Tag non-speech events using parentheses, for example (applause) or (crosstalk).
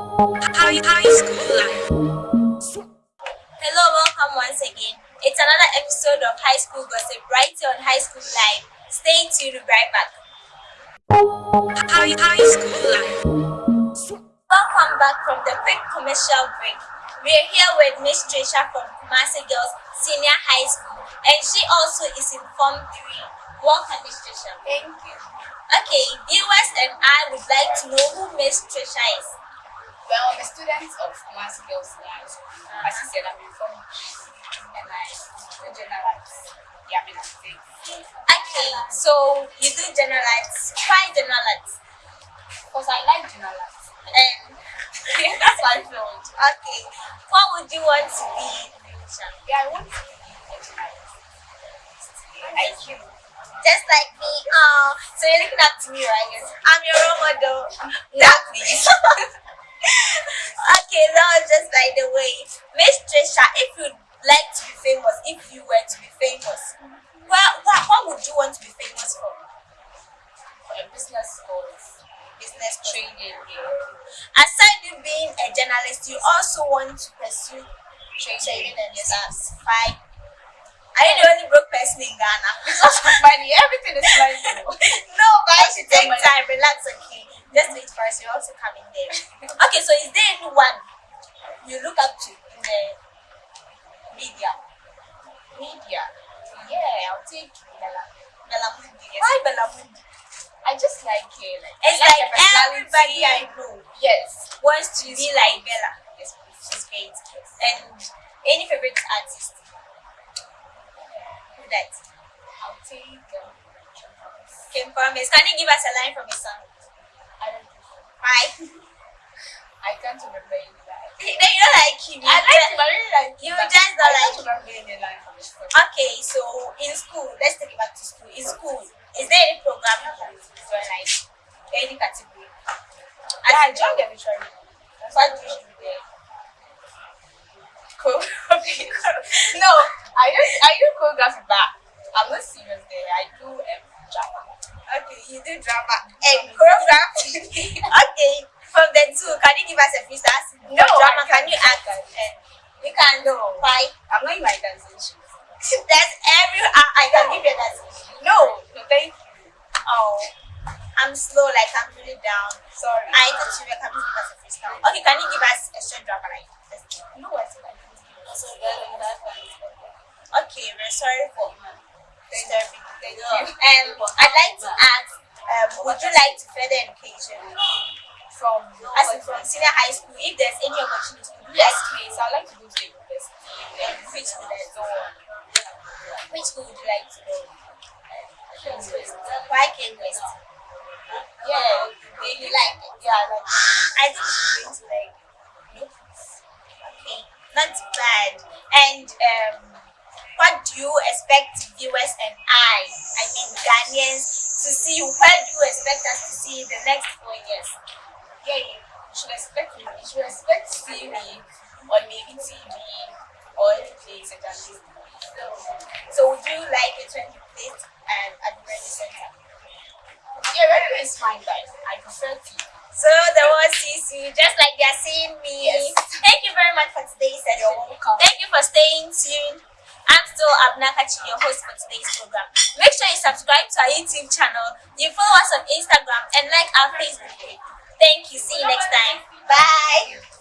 High, high school life. Hello, welcome once again. It's another episode of High School Gossip right here on High School Live. Stay tuned, we'll be right back. High, high school life. Welcome back from the quick commercial break. We're here with Miss Trisha from Kumasi Girls Senior High School, and she also is in Form 3. Welcome, Miss Trisha. Thank you. Okay, viewers and I would like to know who Miss Trisha is. Student of Kumasi Girls. As you said, I'm form and I do generalize the ability. Okay, so you do general arts. Why general arts? Because I like generalize. And eh. (laughs) That's my field. okay, what would you want to be? Yeah, I want to be a. IQ. Just like me. Oh, so you're looking up to me, right? I'm your role model. Not please. (laughs) just by the way. Miss Trisha, if you'd like to be famous, if you were to be famous, well, what, what would you want to be famous for? For a business course, Business training. Aside you being a journalist, you also want to pursue training and yes, Fine. Are you the only broke person in Ghana? Because of money, everything is money. (laughs) no, but I should take time, relax, okay. Just wait for us, you're also coming there. (laughs) Okay, so is there anyone you look up to in the media? Media. Yeah, I'll take Bella. Berla Mundi. Why Berla Mundi? I just like it. Like, It's I like her everybody I know Yes. wants to be like Bella. Yes. She's great. And any favorite artist? Who that? I'll take um, King Promise. Can you give us a line from his song? I don't know. Why? (laughs) I can't remember any you don't like him. I like him, I really like him. You just don't like don't remember any line from his song. Okay, so in school, let's take it back to school. In school, is there any program you join, like any category? Yeah, I joined the literary. What do you do there? choreography. (laughs) no, I do I do choreography, but I'm not serious there. I do um, drama. Okay, you do drama and choreography. (laughs) okay, from the two, can you give us a freestyle? No, drama. Can you act? And you can do. Why? I'm not in my dancing shoes. (laughs) That's every. I, I can give you that. No, no, thank you. Oh, I'm slow. Like I'm really down. Sorry. I thought you were coming to give us a freestyle. Okay, can you give us a short drama like this? no, I said I. Okay, we're sorry for disturbing. Thank you. you. Um, I'd like to ask, um, would you like to further education From as in from senior high school? If there's any opportunity, to do like please. I'd like to go to the university. And which school is So, Which school would you like to go? Why King West? yeah, Do you like it? yeah, I like. I think you're going to like it. Okay, not bad. And um, what do you expect viewers and I, I mean Ghanaians, to see? Where do you expect us to see in the next four years? Yeah, you should expect me. You should expect to see me on maybe TV or any place at least. So would you like it when you place um, at the ready center? Yeah, radio is fine, guys. I prefer TV. So the world sees you just like they're seeing me. Yes. Thank you very much for today's session. You're welcome. Thank you for staying tuned. I'm still Abnakachi, your host for today's program. Make sure you subscribe to our YouTube channel, you follow us on Instagram, and like our Facebook page. Thank you. See you next time. Bye.